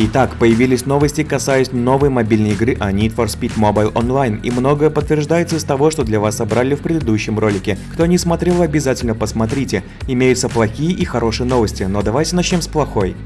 Итак, появились новости, касаясь новой мобильной игры о Need for Speed Mobile Online, и многое подтверждается из того, что для вас собрали в предыдущем ролике. Кто не смотрел, обязательно посмотрите. Имеются плохие и хорошие новости, но давайте начнем с плохой.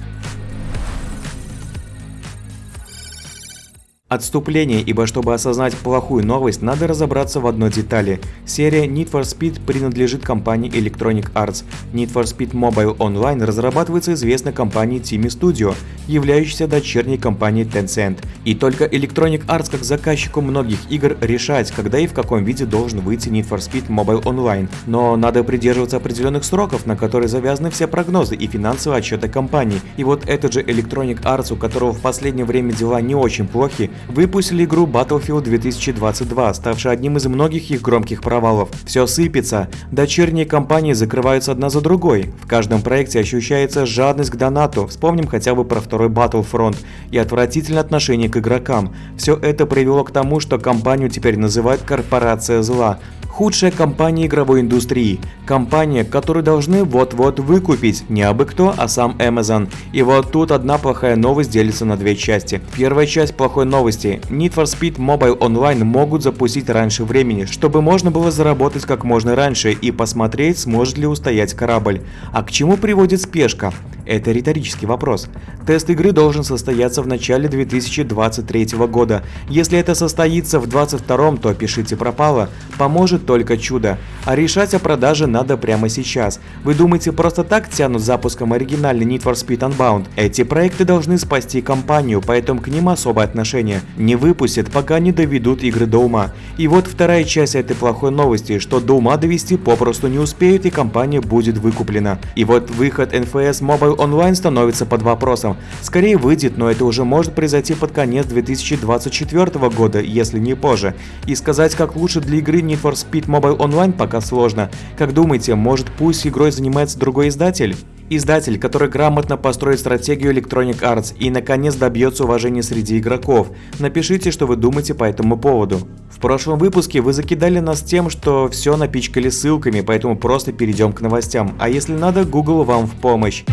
Отступление, ибо чтобы осознать плохую новость, надо разобраться в одной детали. Серия Need for Speed принадлежит компании Electronic Arts. Need for Speed Mobile Online разрабатывается известной компанией Team Studio, являющейся дочерней компанией Tencent. И только Electronic Arts как заказчику многих игр решать, когда и в каком виде должен выйти Need for Speed Mobile Online. Но надо придерживаться определенных сроков, на которые завязаны все прогнозы и финансовые отчеты компании. И вот этот же Electronic Arts, у которого в последнее время дела не очень плохи, выпустили игру Battlefield 2022, ставшей одним из многих их громких провалов. Все сыпется, дочерние компании закрываются одна за другой. В каждом проекте ощущается жадность к донату, вспомним хотя бы про второй Battlefront, и отвратительное отношение к игрокам. Все это привело к тому, что компанию теперь называют «корпорация зла», Худшая компания игровой индустрии. Компания, которую должны вот-вот выкупить. Не абы кто, а сам Amazon. И вот тут одна плохая новость делится на две части. Первая часть плохой новости. Need for Speed Mobile Online могут запустить раньше времени, чтобы можно было заработать как можно раньше и посмотреть, сможет ли устоять корабль. А к чему приводит спешка? Это риторический вопрос. Тест игры должен состояться в начале 2023 года. Если это состоится в 2022, то пишите пропало. Поможет только чудо. А решать о продаже надо прямо сейчас. Вы думаете, просто так тянут запуском оригинальный Need for Speed Unbound? Эти проекты должны спасти компанию, поэтому к ним особое отношение. Не выпустят, пока не доведут игры до ума. И вот вторая часть этой плохой новости, что до ума довести попросту не успеют и компания будет выкуплена. И вот выход NFS Mobile онлайн становится под вопросом. Скорее выйдет, но это уже может произойти под конец 2024 года, если не позже. И сказать, как лучше для игры Need for Speed Mobile Online пока сложно. Как думаете, может пусть игрой занимается другой издатель? Издатель, который грамотно построит стратегию Electronic Arts и наконец добьется уважения среди игроков. Напишите, что вы думаете по этому поводу. В прошлом выпуске вы закидали нас тем, что все напичкали ссылками, поэтому просто перейдем к новостям. А если надо, Google вам в помощь.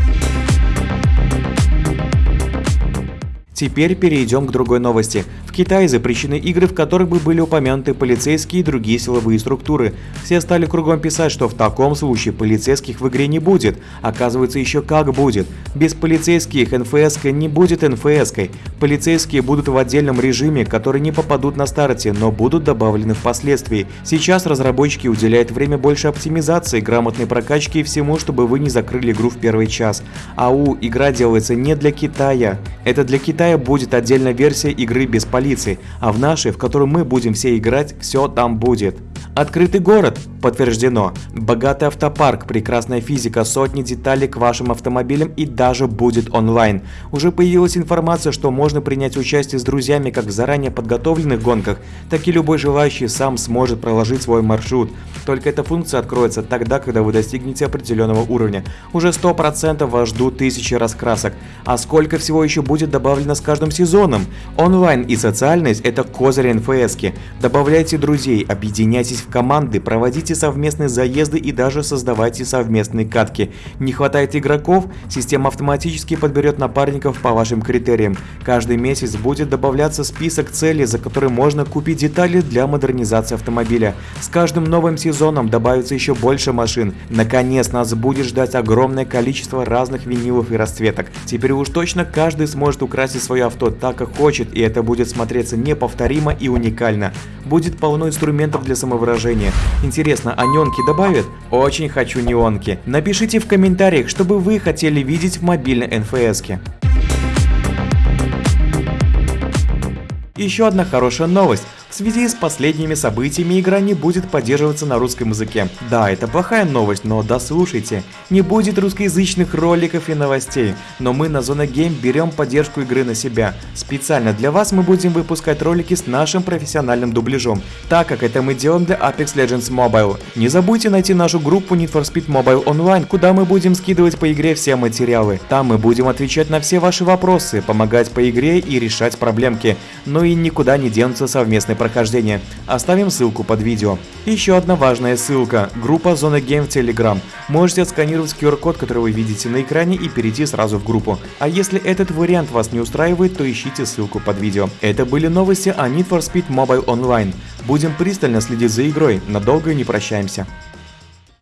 Теперь перейдем к другой новости. В Китае запрещены игры, в которых бы были упомянуты полицейские и другие силовые структуры. Все стали кругом писать, что в таком случае полицейских в игре не будет. Оказывается, еще как будет. Без полицейских НФС не будет НФС. -кой. Полицейские будут в отдельном режиме, которые не попадут на старте, но будут добавлены впоследствии. Сейчас разработчики уделяют время больше оптимизации, грамотной прокачке и всему, чтобы вы не закрыли игру в первый час. АУ, игра делается не для Китая. Это для Китая Китая будет отдельная версия игры без полиции, а в нашей, в которую мы будем все играть, все там будет. Открытый город – подтверждено. Богатый автопарк, прекрасная физика, сотни деталей к вашим автомобилям и даже будет онлайн. Уже появилась информация, что можно принять участие с друзьями как в заранее подготовленных гонках, так и любой желающий сам сможет проложить свой маршрут. Только эта функция откроется тогда, когда вы достигнете определенного уровня. Уже 100% вас ждут тысячи раскрасок. А сколько всего еще будет добавлено с каждым сезоном? Онлайн и социальность – это козырь НФС. -ки. Добавляйте друзей, объединяйтесь в команды, проводите совместные заезды и даже создавайте совместные катки. Не хватает игроков? Система автоматически подберет напарников по вашим критериям. Каждый месяц будет добавляться список целей, за которые можно купить детали для модернизации автомобиля. С каждым новым сезоном добавится еще больше машин. Наконец нас будет ждать огромное количество разных винилов и расцветок. Теперь уж точно каждый сможет украсить свое авто так, как хочет, и это будет смотреться неповторимо и уникально. Будет полно инструментов для самовыражения изображение. Интересно, а неонки добавят? Очень хочу неонки. Напишите в комментариях, что бы вы хотели видеть в мобильной НФС. -ке. Еще одна хорошая новость. В связи с последними событиями игра не будет поддерживаться на русском языке. Да, это плохая новость, но дослушайте. Не будет русскоязычных роликов и новостей, но мы на Зона Гейм берем поддержку игры на себя. Специально для вас мы будем выпускать ролики с нашим профессиональным дубляжом, так как это мы делаем для Apex Legends Mobile. Не забудьте найти нашу группу Need for Speed Mobile Online, куда мы будем скидывать по игре все материалы. Там мы будем отвечать на все ваши вопросы, помогать по игре и решать проблемки. Ну и никуда не денутся совместные прохождения. Оставим ссылку под видео. Еще одна важная ссылка. Группа Зона Game в Telegram. Можете отсканировать QR-код, который вы видите на экране и перейти сразу в группу. А если этот вариант вас не устраивает, то ищите ссылку под видео. Это были новости о Need for Speed Mobile Online. Будем пристально следить за игрой, надолго не прощаемся.